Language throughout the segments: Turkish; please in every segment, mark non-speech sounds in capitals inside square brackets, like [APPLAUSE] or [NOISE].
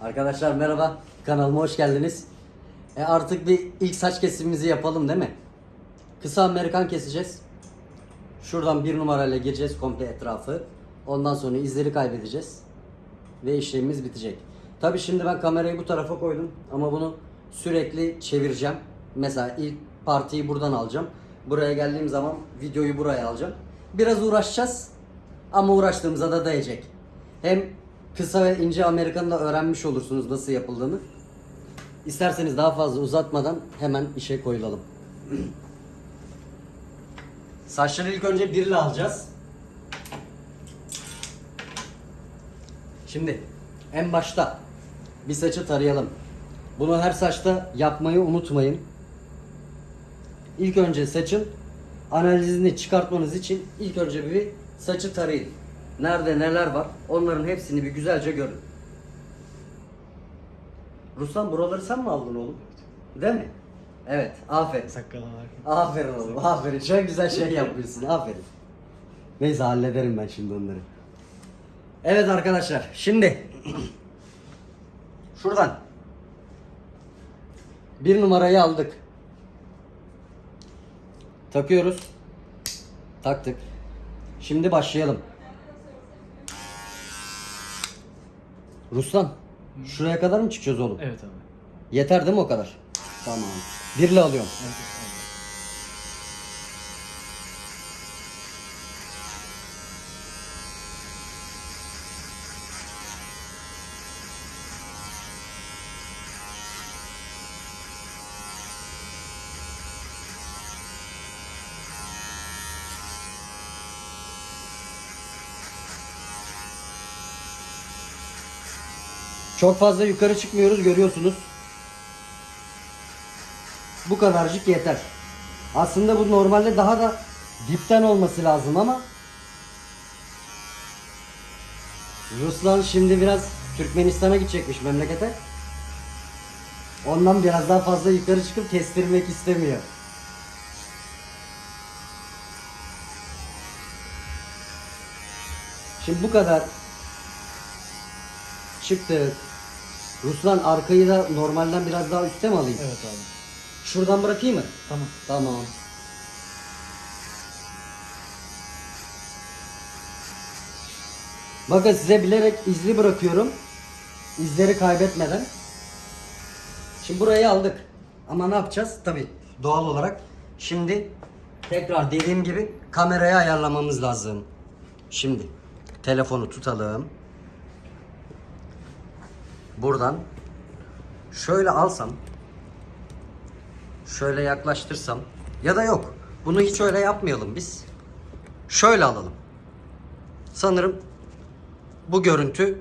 Arkadaşlar merhaba. Kanalıma hoş geldiniz. E artık bir ilk saç kesimimizi yapalım değil mi? Kısa Amerikan keseceğiz. Şuradan bir numarayla gireceğiz komple etrafı. Ondan sonra izleri kaybedeceğiz. Ve işlemimiz bitecek. Tabi şimdi ben kamerayı bu tarafa koydum. Ama bunu sürekli çevireceğim. Mesela ilk partiyi buradan alacağım. Buraya geldiğim zaman videoyu buraya alacağım. Biraz uğraşacağız. Ama uğraştığımıza da değecek. Hem kısa ve ince Amerikan'ı da öğrenmiş olursunuz nasıl yapıldığını. İsterseniz daha fazla uzatmadan hemen işe koyulalım. Saçları ilk önce birle alacağız. Şimdi en başta bir saçı tarayalım. Bunu her saçta yapmayı unutmayın. İlk önce saçın analizini çıkartmanız için ilk önce bir saçı tarayın. Nerede neler var onların hepsini bir güzelce görün. Ruslan buraları sen mi aldın oğlum? Değil mi? Evet, aferin. Sakkala var. Aferin oğlum, aferin. Çok güzel şey yapıyorsun, aferin. Neyse hallederim ben şimdi onları. Evet arkadaşlar, şimdi [CLEARS THROAT] şuradan bir numarayı aldık. Takıyoruz. Taktık. Şimdi başlayalım. Ruslan, şuraya kadar mı çıkacağız oğlum? Evet abi. Yeter değil mi o kadar? Tamam. Birle alıyorum. Evet, evet. Çok fazla yukarı çıkmıyoruz görüyorsunuz. Bu kadarcık yeter. Aslında bu normalde daha da dipten olması lazım ama Ruslan şimdi biraz Türkmenistan'a gidecekmiş memlekete. Ondan biraz daha fazla yukarı çıkıp kestirmek istemiyor. Şimdi bu kadar çıktık. Ruslan arkayı da normalden biraz daha üstte mi alayım? Evet abi. Şuradan bırakayım mı? Tamam. Tamam. Bakın size bilerek izli bırakıyorum. İzleri kaybetmeden. Şimdi burayı aldık. Ama ne yapacağız? Tabi doğal olarak. Şimdi tekrar dediğim gibi kamerayı ayarlamamız lazım. Şimdi telefonu tutalım. Buradan şöyle alsam şöyle yaklaştırsam ya da yok. Bunu hiç öyle yapmayalım biz. Şöyle alalım. Sanırım bu görüntü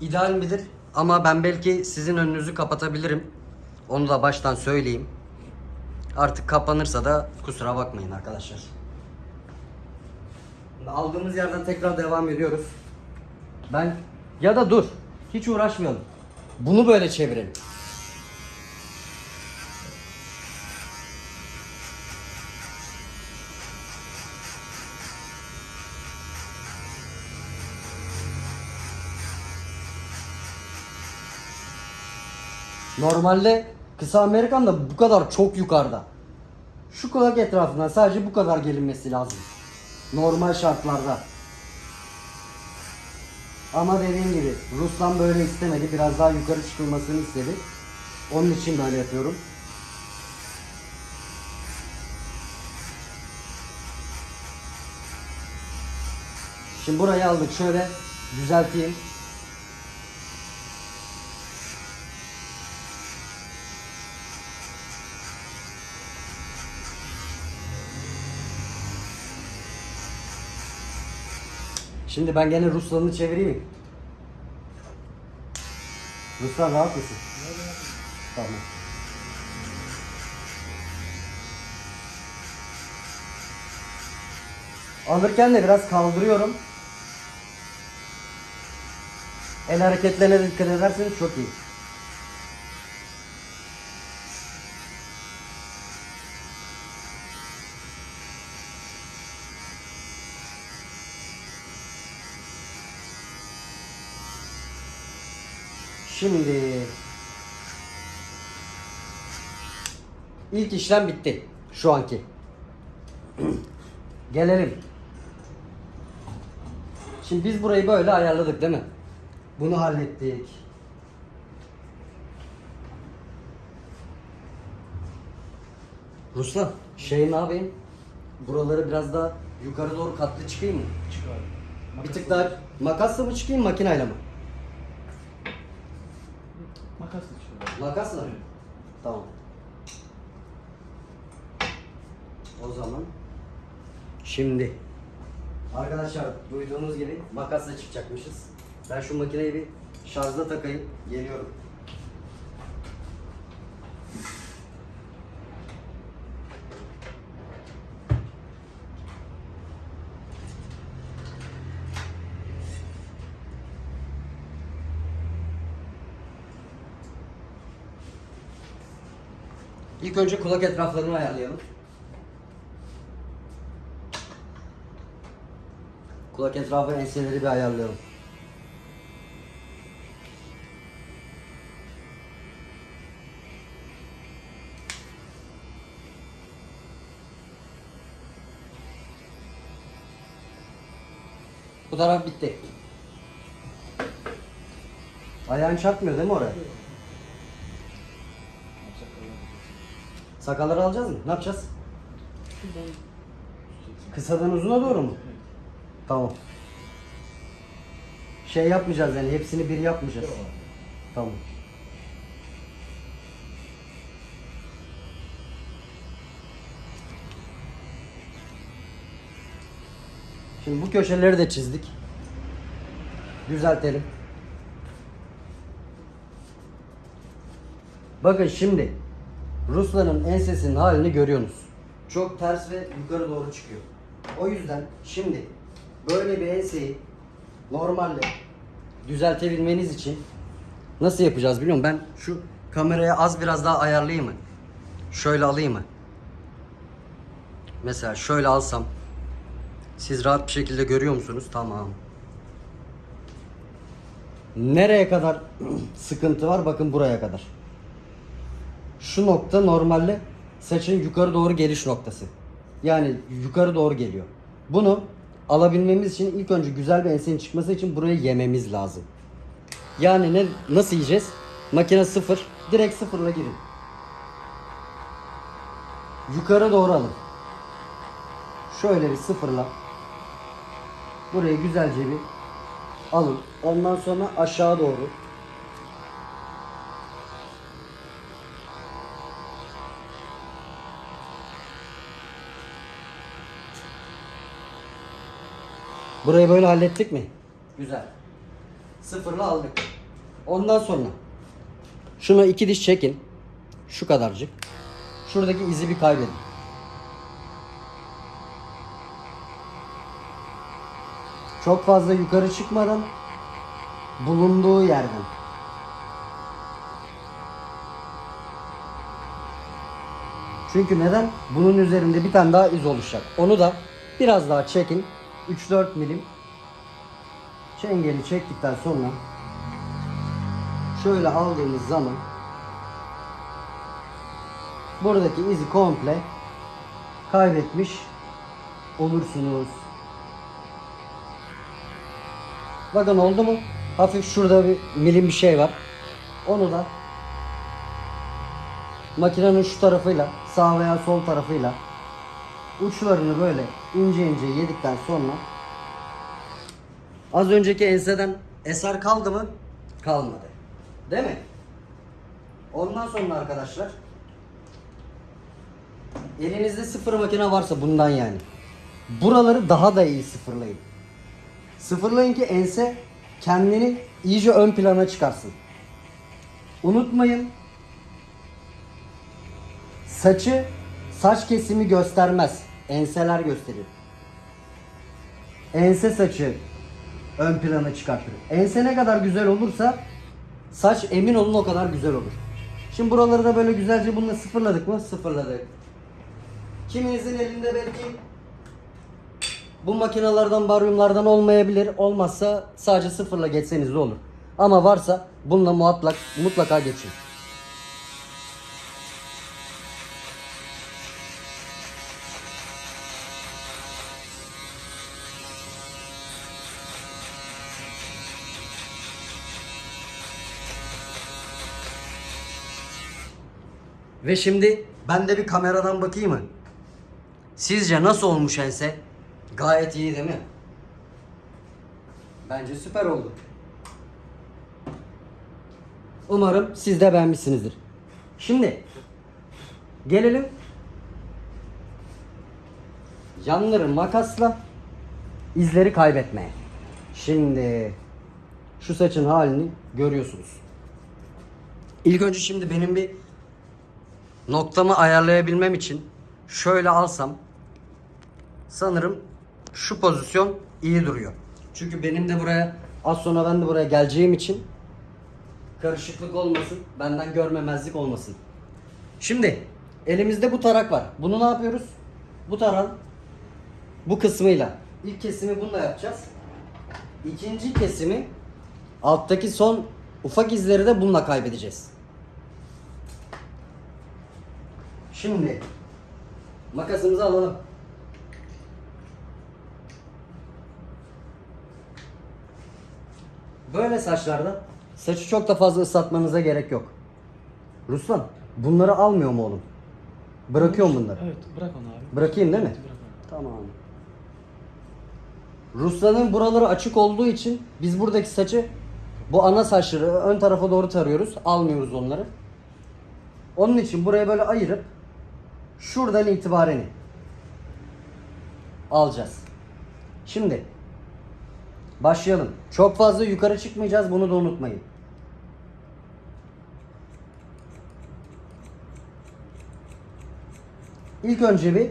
ideal midir? Ama ben belki sizin önünüzü kapatabilirim. Onu da baştan söyleyeyim. Artık kapanırsa da kusura bakmayın arkadaşlar. Aldığımız yerden tekrar devam ediyoruz. Ben ya da dur. Hiç uğraşmayalım. Bunu böyle çevirelim. Normalde kısa Amerikan'da bu kadar çok yukarıda. Şu kulak etrafından sadece bu kadar gelinmesi lazım. Normal şartlarda. Ama dediğim gibi Ruslan böyle istemedi. Biraz daha yukarı çıkılmasını istedi. Onun için böyle yapıyorum. Şimdi burayı aldık. Şöyle düzelteyim. Şimdi ben gene Ruslan'ı çevireyim. Ruslan rahat mısın? Tamam. Alırken de biraz kaldırıyorum. El hareketlerine dikkat ederseniz çok iyi. Şimdi ilk işlem bitti şu anki. [CLEARS THROAT] Gelelim. Şimdi biz burayı böyle ayarladık değil mi? Bunu hallettik. Ruslan, şey ne yapayım? Buraları biraz daha yukarı doğru katlı çıkayım mı? Çıkar. Bir tık daha makasla mı çıkayım makineyle mi? Makasla çıkar. Makasla mı? Tamam. O zaman şimdi arkadaşlar duyduğunuz gibi makasla çıkacakmışız. Ben şu makineyi bir şarjda takayım. Geliyorum. İlk önce kulak etraflarını ayarlayalım. Kulak etrafı enseleri bir ayarlayalım. Bu taraf bitti. Ayağın çarpmıyor değil mi oraya? Sakalları alacağız mı? Ne yapacağız? Kısadan uzuna doğru mu? Tamam. Şey yapmayacağız yani hepsini bir yapmayacağız. Tamam. Şimdi bu köşeleri de çizdik. Düzeltelim. Bakın şimdi Ruslan'ın ensesinin halini görüyorsunuz. Çok ters ve yukarı doğru çıkıyor. O yüzden şimdi böyle bir enseyi normalde düzeltebilmeniz için nasıl yapacağız biliyor musun? Ben şu kameraya az biraz daha ayarlayayım mı? Şöyle alayım mı? Mesela şöyle alsam siz rahat bir şekilde görüyor musunuz? Tamam. Nereye kadar [CLEARS THROAT] sıkıntı var? Bakın buraya kadar. Şu nokta normalde saçın yukarı doğru geliş noktası. Yani yukarı doğru geliyor. Bunu alabilmemiz için ilk önce güzel bir ensenin çıkması için burayı yememiz lazım. Yani ne nasıl yiyeceğiz? Makine sıfır. Direkt sıfırla girin. Yukarı doğru alın. Şöyle bir sıfırla. Burayı güzelce bir alın. Ondan sonra aşağı doğru Burayı böyle hallettik mi? Güzel. Sıfırla aldık. Ondan sonra şunu iki diş çekin. Şu kadarcık. Şuradaki izi bir kaybedin. Çok fazla yukarı çıkmadan bulunduğu yerden. Çünkü neden? Bunun üzerinde bir tane daha iz oluşacak. Onu da biraz daha çekin. 3-4 milim çengeli çektikten sonra şöyle aldığımız zaman buradaki izi komple kaybetmiş olursunuz. Bakın oldu mu? Hafif şurada bir milim bir şey var. Onu da makinenin şu tarafıyla sağ veya sol tarafıyla uçlarını böyle ince ince yedikten sonra az önceki enseden eser kaldı mı? Kalmadı. Değil mi? Ondan sonra arkadaşlar elinizde sıfır makine varsa bundan yani. Buraları daha da iyi sıfırlayın. Sıfırlayın ki ense kendini iyice ön plana çıkarsın. Unutmayın saçı saç kesimi göstermez. Enseler gösterir. Ense saçı ön plana çıkartır. Ense ne kadar güzel olursa saç emin olun o kadar güzel olur. Şimdi buraları da böyle güzelce bununla sıfırladık mı? Sıfırladık. Kiminizin elinde belki bu makinalardan, baryumlardan olmayabilir. Olmazsa sadece sıfırla geçseniz de olur. Ama varsa bununla mutlak, mutlaka geçin. Ve şimdi ben de bir kameradan bakayım mı? Sizce nasıl olmuş ense? Gayet iyi değil mi? Bence süper oldu. Umarım siz de beğenmişsinizdir. Şimdi gelelim yanları makasla izleri kaybetmeye. Şimdi şu saçın halini görüyorsunuz. İlk önce şimdi benim bir noktamı ayarlayabilmem için şöyle alsam sanırım şu pozisyon iyi duruyor. Çünkü benim de buraya az sonra ben de buraya geleceğim için karışıklık olmasın, benden görmemezlik olmasın. Şimdi elimizde bu tarak var. Bunu ne yapıyoruz? Bu tarak bu kısmıyla. İlk kesimi bununla yapacağız. İkinci kesimi alttaki son ufak izleri de bununla kaybedeceğiz. Şimdi makasımızı alalım. Böyle saçlarda saçı çok da fazla ıslatmanıza gerek yok. Ruslan bunları almıyor mu oğlum? Bırakıyor mu bunları? Evet bırak onu abi. Bırakayım değil mi? Evet, bırak onu. Tamam. Ruslan'ın buraları açık olduğu için biz buradaki saçı bu ana saçları ön tarafa doğru tarıyoruz. Almıyoruz onları. Onun için buraya böyle ayırıp şuradan itibaren alacağız. Şimdi başlayalım. Çok fazla yukarı çıkmayacağız bunu da unutmayın. İlk önce bir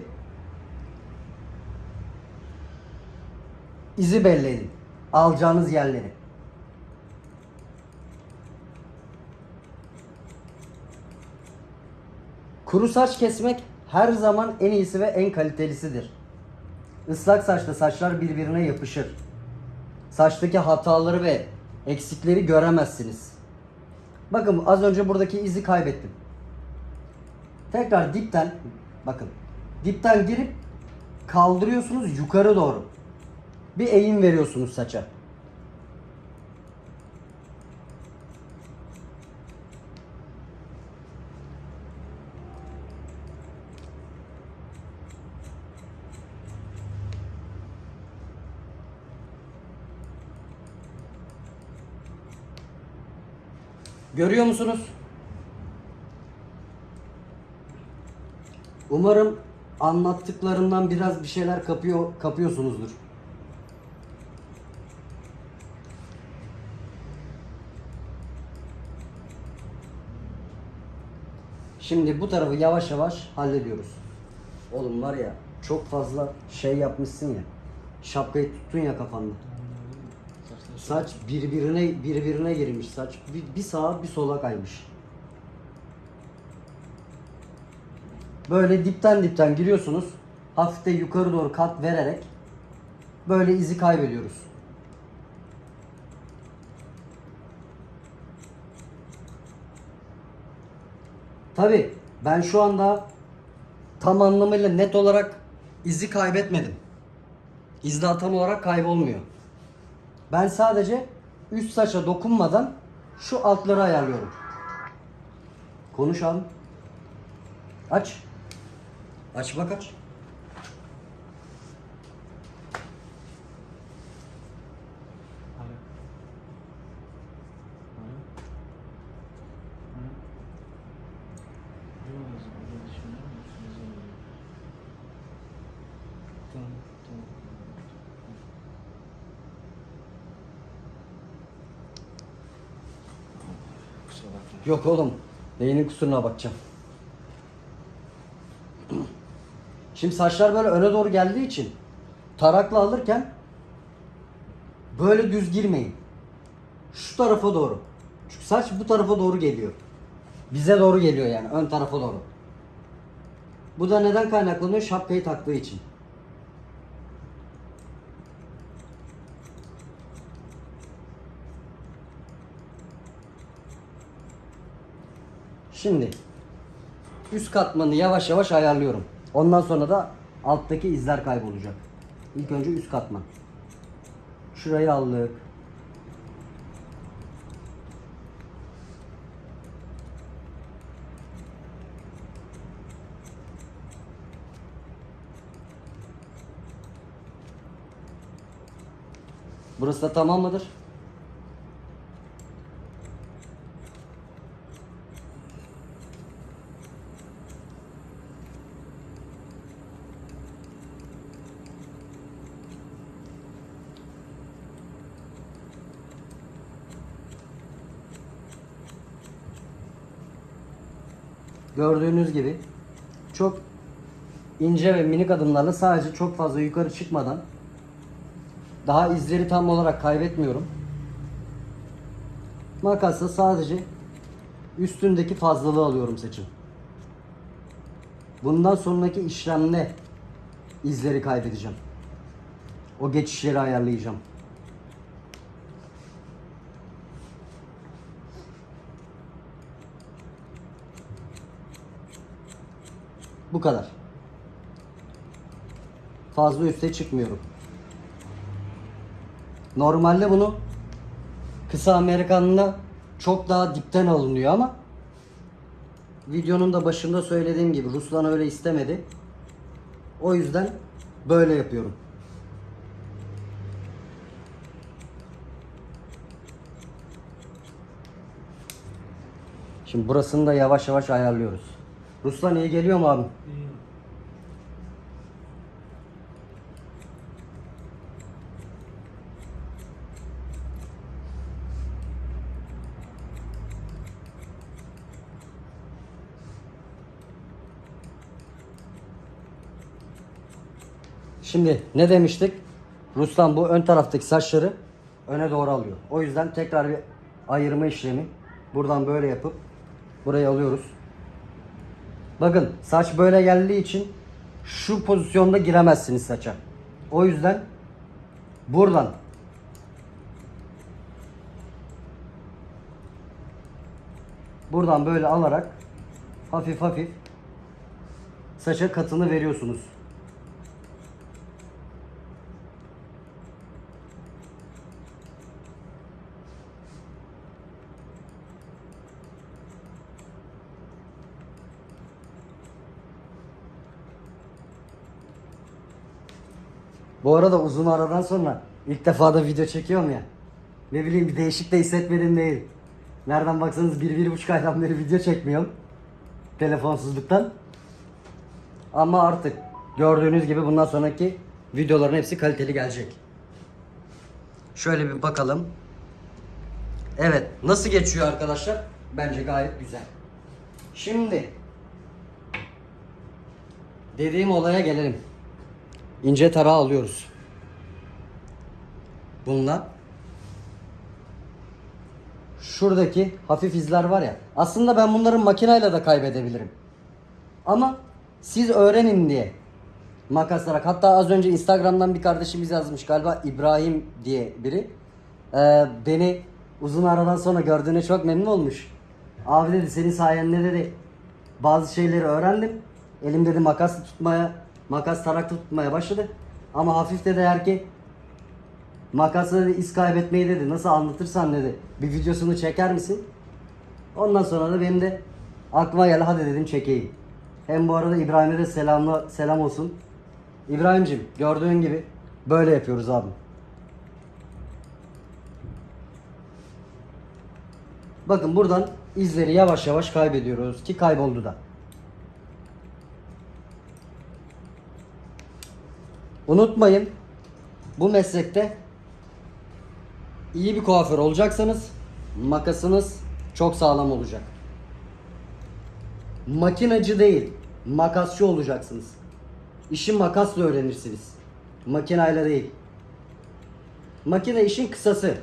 izi belleyin. Alacağınız yerleri. Kuru saç kesmek her zaman en iyisi ve en kalitelisidir. Islak saçta saçlar birbirine yapışır. Saçtaki hataları ve eksikleri göremezsiniz. Bakın az önce buradaki izi kaybettim. Tekrar dipten bakın dipten girip kaldırıyorsunuz yukarı doğru. Bir eğim veriyorsunuz saça. Görüyor musunuz? Umarım anlattıklarımdan biraz bir şeyler kapıyor kapıyorsunuzdur. Şimdi bu tarafı yavaş yavaş hallediyoruz. Oğlum var ya çok fazla şey yapmışsın ya. Şapkayı tuttun ya kafanda. Saç birbirine birbirine girmiş saç. Bir, bir sağa bir sola kaymış. Böyle dipten dipten giriyorsunuz. Hafif de yukarı doğru kat vererek böyle izi kaybediyoruz. Tabi ben şu anda tam anlamıyla net olarak izi kaybetmedim. İz daha tam olarak kaybolmuyor. Ben sadece üst saça dokunmadan şu altları ayarlıyorum. Konuş abi. Aç. Aç bak aç. Alo. Alo. Alo. Yok o zaman, öyle düşünüyor musun? Güzel oluyor. Tamam, tamam. Kusura bakma. Yok oğlum. Beynin kusuruna bakacağım. Şimdi saçlar böyle öne doğru geldiği için tarakla alırken böyle düz girmeyin. Şu tarafa doğru. Çünkü saç bu tarafa doğru geliyor. Bize doğru geliyor yani ön tarafa doğru. Bu da neden kaynaklanıyor? Şapkayı taktığı için. Şimdi üst katmanı yavaş yavaş ayarlıyorum. Ondan sonra da alttaki izler kaybolacak. İlk önce üst katman. Şurayı aldık. Burası da tamam mıdır? Gördüğünüz gibi çok ince ve minik adımlarla sadece çok fazla yukarı çıkmadan daha izleri tam olarak kaybetmiyorum. Makasla sadece üstündeki fazlalığı alıyorum saçın. Bundan sonraki işlemle izleri kaybedeceğim. O geçişleri ayarlayacağım. Bu kadar. Fazla üste çıkmıyorum. Normalde bunu kısa Amerikan'la çok daha dipten alınıyor ama videonun da başında söylediğim gibi Ruslan öyle istemedi. O yüzden böyle yapıyorum. Şimdi burasını da yavaş yavaş ayarlıyoruz. Ruslan iyi geliyor mu abi? İyi. Şimdi ne demiştik? Ruslan bu ön taraftaki saçları öne doğru alıyor. O yüzden tekrar bir ayırma işlemi. Buradan böyle yapıp buraya alıyoruz. Bakın saç böyle geldiği için şu pozisyonda giremezsiniz saça. O yüzden buradan buradan böyle alarak hafif hafif saça katını veriyorsunuz. Bu arada uzun aradan sonra ilk defa da video çekiyorum ya. Ne bileyim bir değişik de hissetmedim değil. Nereden baksanız bir, bir buçuk aydan beri video çekmiyorum. Telefonsuzluktan. Ama artık gördüğünüz gibi bundan sonraki videoların hepsi kaliteli gelecek. Şöyle bir bakalım. Evet nasıl geçiyor arkadaşlar? Bence gayet güzel. Şimdi dediğim olaya gelelim. İnce tarağı alıyoruz. Bununla şuradaki hafif izler var ya. Aslında ben bunları makineyle de kaybedebilirim. Ama siz öğrenin diye makaslarak. Hatta az önce Instagram'dan bir kardeşimiz yazmış galiba İbrahim diye biri. Ee, beni uzun aradan sonra gördüğüne çok memnun olmuş. Abi dedi senin sayende dedi bazı şeyleri öğrendim. Elim dedi makas tutmaya, makas tarak tutmaya başladı. Ama hafif dedi ki makasla iz kaybetmeyi dedi nasıl anlatırsan dedi bir videosunu çeker misin? Ondan sonra da benim de aklıma geldi hadi dedim çekeyim. Hem bu arada İbrahim'e de selamla, selam olsun. İbrahim'cim gördüğün gibi böyle yapıyoruz abi. Bakın buradan izleri yavaş yavaş kaybediyoruz ki kayboldu da. Unutmayın bu meslekte iyi bir kuaför olacaksanız makasınız çok sağlam olacak. Makinacı değil, makasçı olacaksınız. İşi makasla öğrenirsiniz. Makinayla değil. Makine işin kısası.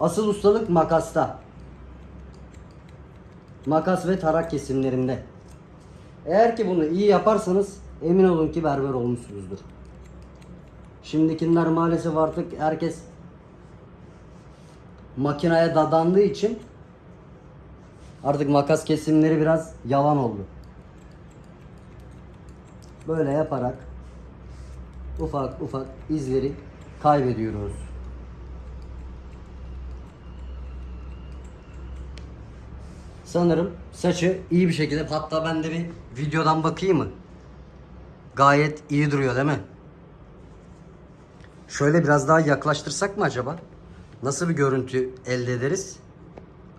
Asıl ustalık makasta. Makas ve tarak kesimlerinde. Eğer ki bunu iyi yaparsanız emin olun ki berber olmuşsunuzdur. Şimdikiler maalesef artık herkes makineye dadandığı için Artık makas kesimleri biraz yalan oldu. Böyle yaparak ufak ufak izleri kaybediyoruz. Sanırım saçı iyi bir şekilde hatta ben de bir videodan bakayım mı? Gayet iyi duruyor değil mi? Şöyle biraz daha yaklaştırsak mı acaba? Nasıl bir görüntü elde ederiz?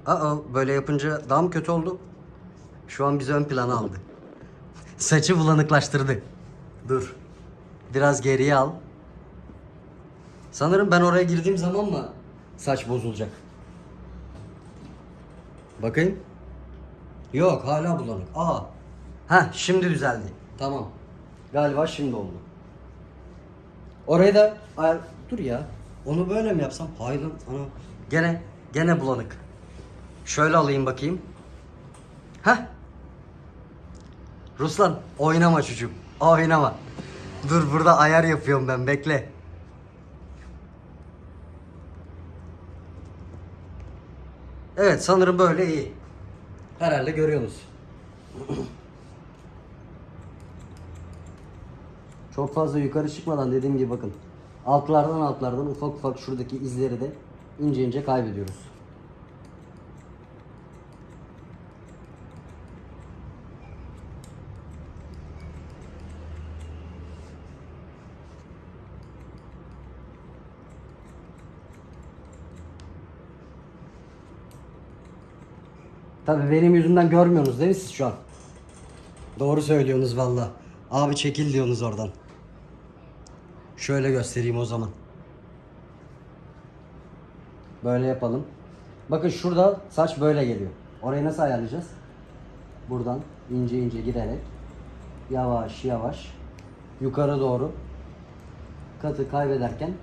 Aa böyle yapınca daha mı kötü oldu? Şu an bizi ön plana aldı. [LAUGHS] Saçı bulanıklaştırdı. Dur. Biraz geriye al. Sanırım ben oraya girdiğim zaman mı saç bozulacak? Bakayım. Yok hala bulanık. Aa. Ha şimdi düzeldi. Tamam. Galiba şimdi oldu. Orayı da ayar... Dur ya. Onu böyle mi yapsam? Hayır lan. Gene gene bulanık. Şöyle alayım bakayım. Heh. Ruslan oynama çocuğum. Oynama. Dur burada ayar yapıyorum ben bekle. Evet sanırım böyle iyi. Herhalde görüyorsunuz. [CLEARS THROAT] Çok fazla yukarı çıkmadan dediğim gibi bakın. Altlardan altlardan ufak ufak şuradaki izleri de ince ince kaybediyoruz. Tabii benim yüzümden görmüyorsunuz değil mi siz şu an? Doğru söylüyorsunuz valla. Abi çekil diyorsunuz oradan. Şöyle göstereyim o zaman. Böyle yapalım. Bakın şurada saç böyle geliyor. Orayı nasıl ayarlayacağız? Buradan ince ince girerek yavaş yavaş yukarı doğru katı kaybederken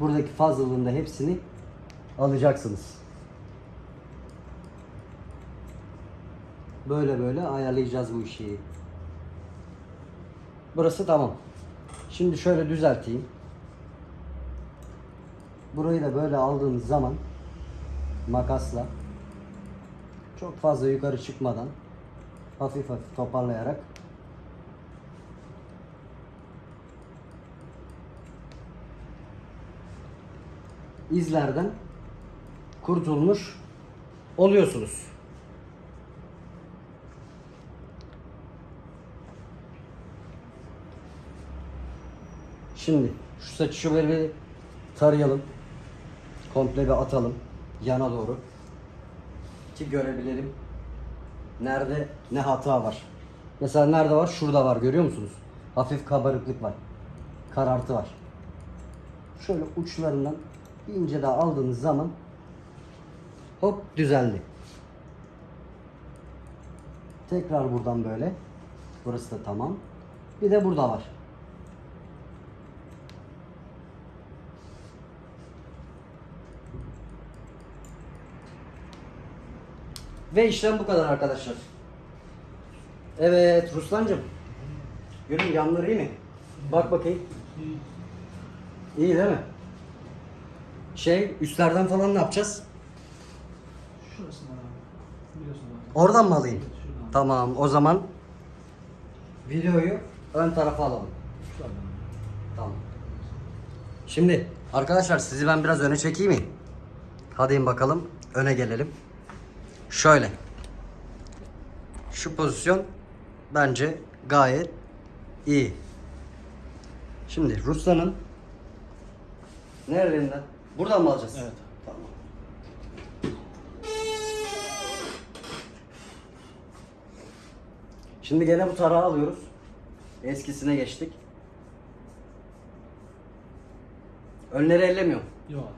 buradaki fazlalığın hepsini alacaksınız. Böyle böyle ayarlayacağız bu işi. Burası tamam. Şimdi şöyle düzelteyim. Burayı da böyle aldığımız zaman makasla çok fazla yukarı çıkmadan hafif hafif toparlayarak izlerden kurtulmuş oluyorsunuz. Şimdi şu saçı şöyle bir tarayalım. Komple bir atalım yana doğru. Ki görebilelim. Nerede ne hata var. Mesela nerede var? Şurada var görüyor musunuz? Hafif kabarıklık var. Karartı var. Şöyle uçlarından ince daha aldığınız zaman hop düzeldi. Tekrar buradan böyle. Burası da tamam. Bir de burada var. Ve işlem bu kadar arkadaşlar. Evet Ruslancığım. Görün yanları iyi mi? Bak bakayım. İyi değil mi? Şey üstlerden falan ne yapacağız? Şurasından abi. Biliyorsun abi. Oradan mı alayım? Şuradan. Tamam o zaman videoyu ön tarafa alalım. Şuradan. Tamam. Şimdi arkadaşlar sizi ben biraz öne çekeyim mi? Hadi bakalım öne gelelim. Şöyle. Şu pozisyon bence gayet iyi. Şimdi Ruslan'ın nerelerinden? Buradan mı alacağız? Evet. Tamam. Şimdi gene bu tarağı alıyoruz. Eskisine geçtik. Önleri ellemiyorum. Yok.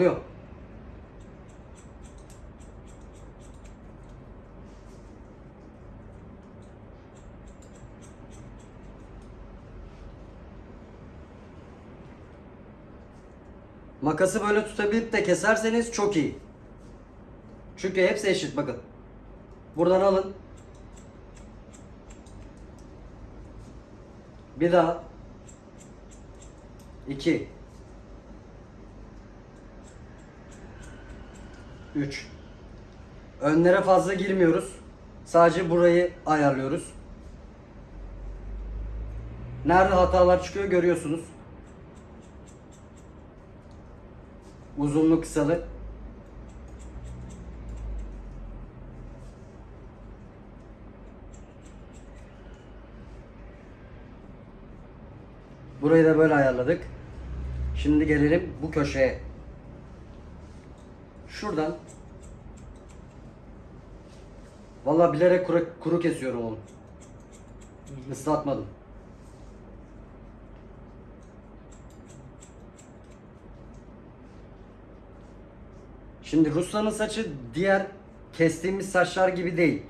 Alıyor. Makası böyle tutabilip de keserseniz çok iyi. Çünkü hepsi eşit bakın. Buradan alın. Bir daha. İki. Üç. Önlere fazla girmiyoruz. Sadece burayı ayarlıyoruz. Nerede hatalar çıkıyor görüyorsunuz. Uzunluk kısalık. Burayı da böyle ayarladık. Şimdi gelelim bu köşeye. Şuradan Vallahi bilerek kuru, kuru kesiyorum onu. Islatmadım. Şimdi Ruslan'ın saçı diğer kestiğimiz saçlar gibi değil.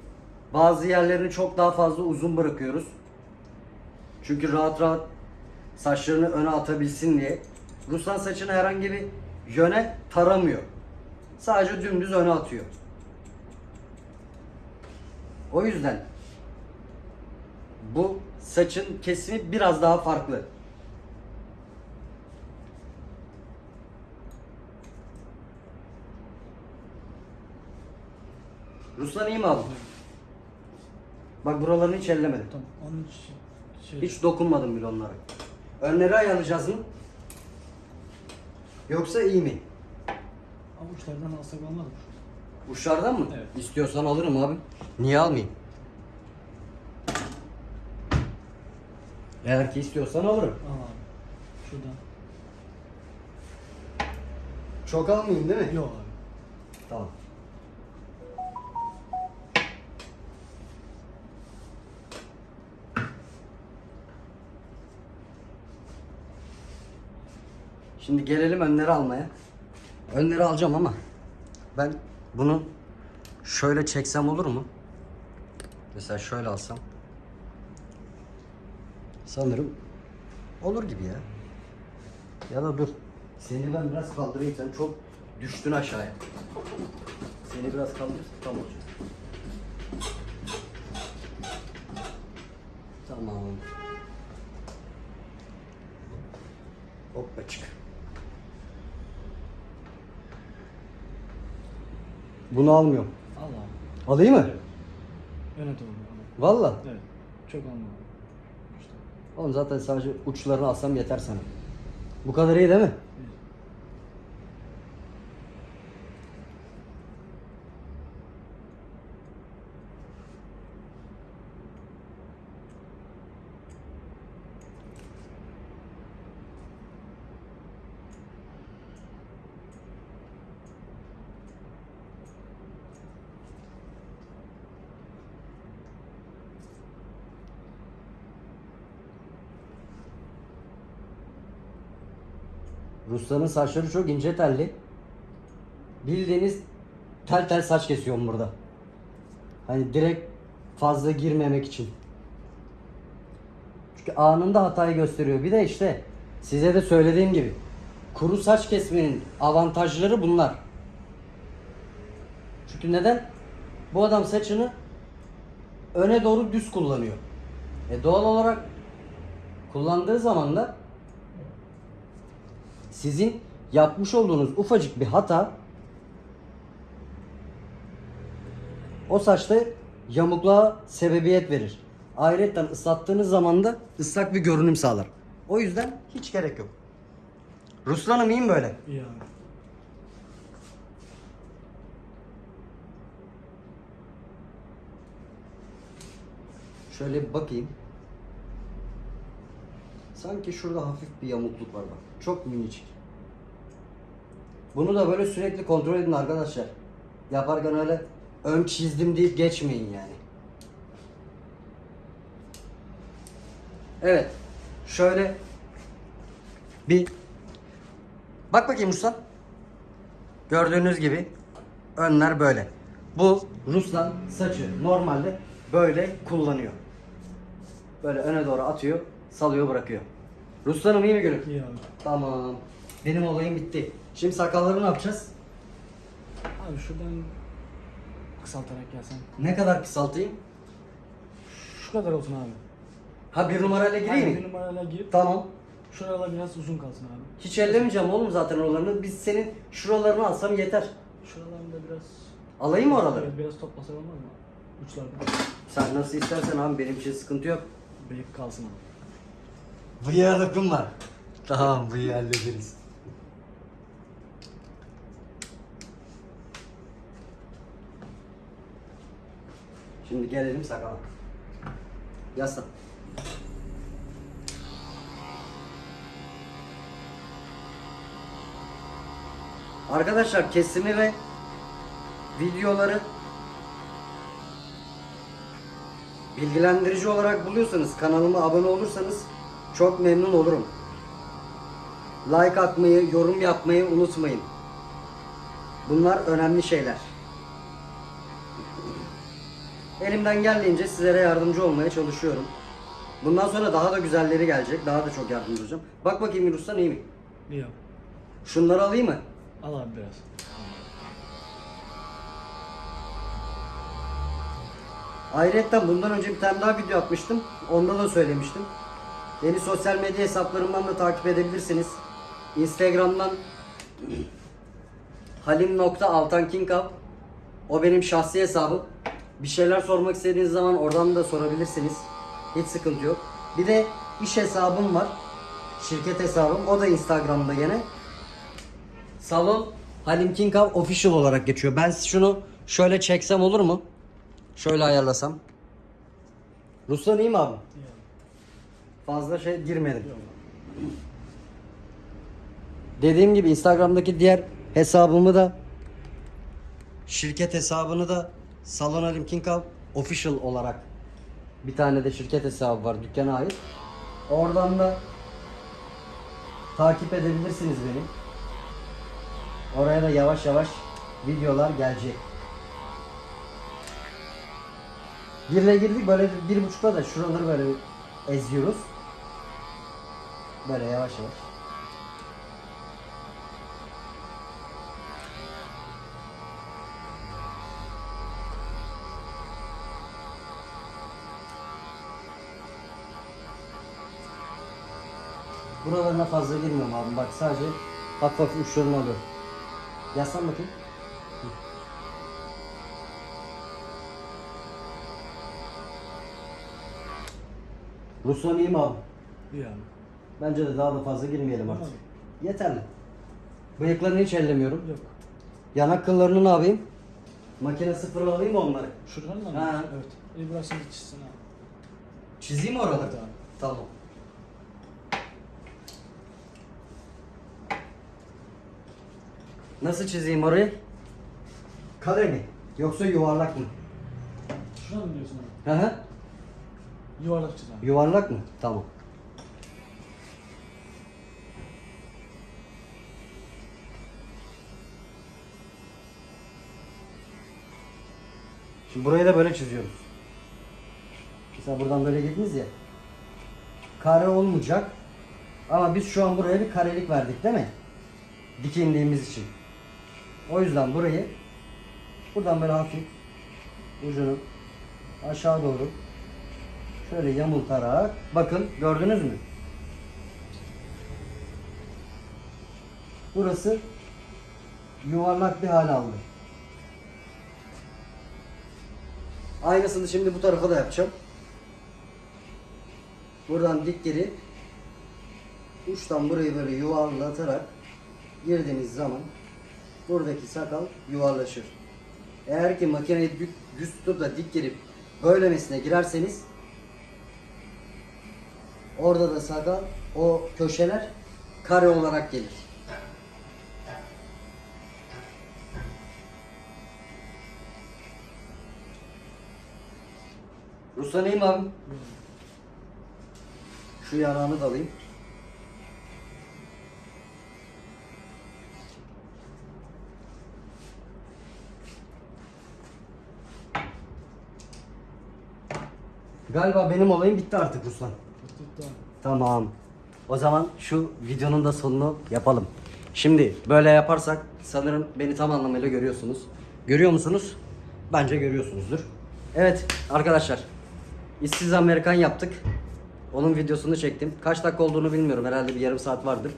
Bazı yerlerini çok daha fazla uzun bırakıyoruz. Çünkü rahat rahat saçlarını öne atabilsin diye. Ruslan saçını herhangi bir yöne taramıyor. Sadece dümdüz öne atıyor. O yüzden bu saçın kesimi biraz daha farklı. Ruslan iyi mi abi? Bak buralarını hiç ellemedim. Tamam. Onun için şey. Hiç dokunmadım bile onlara. Önleri ayarlayacağız mı? Yoksa iyi mi? Avuçlardan alsak olmaz mı? Uçlardan mı? Evet. İstiyorsan alırım abi. Niye almayayım? Eğer ki istiyorsan alırım. Al abi. Şuradan. Çok almayayım değil mi? Yok abi. Tamam. Şimdi gelelim önleri almaya. Önleri alacağım ama ben bunu şöyle çeksem olur mu? Mesela şöyle alsam. Sanırım olur gibi ya. Ya da dur. Seni ben biraz kaldırayım sen çok düştün aşağıya. Seni biraz kaldır tam olacak. Tamam. Hoppa çık. Bunu almıyorum. Al abi. Alayım mı? Evet. Öne doğru. Valla. Evet. Çok abi. İşte. Oğlum zaten sadece uçlarını alsam yeter sana. Bu kadar iyi değil mi? Rusların saçları çok ince telli. Bildiğiniz tel tel saç kesiyorum burada. Hani direkt fazla girmemek için. Çünkü anında hatayı gösteriyor. Bir de işte size de söylediğim gibi kuru saç kesmenin avantajları bunlar. Çünkü neden? Bu adam saçını öne doğru düz kullanıyor. E doğal olarak kullandığı zaman da sizin yapmış olduğunuz ufacık bir hata o saçta yamukluğa sebebiyet verir. Ayrıca ıslattığınız zaman da ıslak bir görünüm sağlar. O yüzden hiç gerek yok. Ruslan'ım iyiyim böyle. İyi abi. Şöyle bir bakayım. Sanki şurada hafif bir yamukluk var bak. Çok minicik. Bunu da böyle sürekli kontrol edin arkadaşlar. Yaparken öyle ön çizdim deyip geçmeyin yani. Evet. Şöyle bir bak bakayım Ruslan. Gördüğünüz gibi önler böyle. Bu Ruslan saçı normalde böyle kullanıyor. Böyle öne doğru atıyor, salıyor, bırakıyor. Ruslan'ım iyi mi gülüm? İyi abi. Tamam. Benim olayım bitti. Şimdi sakalları ne yapacağız? Abi şuradan kısaltarak gelsen. Ne kadar kısaltayım? Şu kadar olsun abi. Ha bir numarayla gireyim Aynen, mi? Bir numarayla gir. Tamam. Şuralar biraz uzun kalsın abi. Hiç ellemeyeceğim oğlum zaten oralarını. Biz senin şuralarını alsam yeter. Şuralarında biraz... Alayım mı oraları? Evet, biraz toplasak olmaz mı? Uçlardan. Sen nasıl istersen abi benim için sıkıntı yok. Bıyık kalsın abi. Bıyığa dokunma. Tamam bıyığı hallederiz. Şimdi gelelim sakala. Yaslan. Arkadaşlar kesimi ve videoları bilgilendirici olarak buluyorsanız kanalıma abone olursanız çok memnun olurum. Like atmayı, yorum yapmayı unutmayın. Bunlar önemli şeyler. Elimden geldiğince sizlere yardımcı olmaya çalışıyorum. Bundan sonra daha da güzelleri gelecek. Daha da çok yardımcı olacağım. Bak bakayım Yunus'tan iyi mi? İyi abi. Şunları alayım mı? Al abi biraz. Ayrıca bundan önce bir tane daha video atmıştım. Onda da söylemiştim. Beni sosyal medya hesaplarımdan da takip edebilirsiniz. Instagram'dan halim.altankinkav O benim şahsi hesabım. Bir şeyler sormak istediğiniz zaman oradan da sorabilirsiniz. Hiç sıkıntı yok. Bir de iş hesabım var. Şirket hesabım. O da Instagram'da gene. Salon Halim Kinkav official olarak geçiyor. Ben şunu şöyle çeksem olur mu? Şöyle ayarlasam. Ruslan iyi mi abi? İyi. Fazla şey girmedim. Dediğim gibi Instagram'daki diğer hesabımı da şirket hesabını da Salon Halim Kinkav official olarak bir tane de şirket hesabı var dükkana ait. Oradan da takip edebilirsiniz beni. Oraya da yavaş yavaş videolar gelecek. Birle girdik böyle bir buçukta da şuraları böyle eziyoruz. Böyle yavaş yavaş. Buralarına fazla girmiyorum abi. Bak sadece hafif hafif uçlarını alıyorum. Yaslan bakayım. Ruslan iyi mi abi? İyi abi. Bence de daha da fazla girmeyelim artık. Tamam. Yeterli. Bıyıklarını hiç ellemiyorum. Yok. Yanak kıllarını ne yapayım? Makine sıfır alayım mı onları? Şuradan da mı? Ha. Evet. İyi burasını çizsin abi. Çizeyim mi oraları? Evet abi. Tamam. Nasıl çizeyim orayı? Kare mi? Yoksa yuvarlak mı? Şuradan mı diyorsun abi? Hı hı. Yuvarlak çiz abi. Yuvarlak mı? Tamam. Şimdi burayı da böyle çiziyoruz. Mesela buradan böyle girdiniz ya. Kare olmayacak. Ama biz şu an buraya bir karelik verdik değil mi? Dik indiğimiz için. O yüzden burayı buradan böyle hafif ucunu aşağı doğru Şöyle yamultarak bakın gördünüz mü? Burası yuvarlak bir hal aldı. Aynısını şimdi bu tarafa da yapacağım. Buradan dik girip uçtan burayı böyle yuvarlatarak girdiğiniz zaman buradaki sakal yuvarlaşır. Eğer ki makineyi düz, tutup da dik girip böylemesine girerseniz Orada da sakal o köşeler kare olarak gelir. Ruslan iyi mi abi? Şu yanağını da alayım. Galiba benim olayım bitti artık Ruslan. Tamam. O zaman şu videonun da sonunu yapalım. Şimdi böyle yaparsak sanırım beni tam anlamıyla görüyorsunuz. Görüyor musunuz? Bence görüyorsunuzdur. Evet arkadaşlar. İşsiz Amerikan yaptık. Onun videosunu çektim. Kaç dakika olduğunu bilmiyorum. Herhalde bir yarım saat vardır.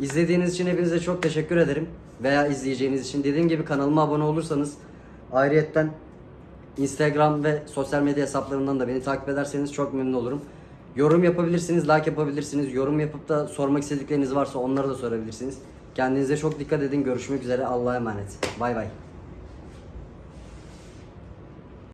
İzlediğiniz için hepinize çok teşekkür ederim. Veya izleyeceğiniz için. Dediğim gibi kanalıma abone olursanız ayrıyetten Instagram ve sosyal medya hesaplarından da beni takip ederseniz çok memnun olurum. Yorum yapabilirsiniz, like yapabilirsiniz. Yorum yapıp da sormak istedikleriniz varsa onları da sorabilirsiniz. Kendinize çok dikkat edin. Görüşmek üzere. Allah'a emanet. Bay bay.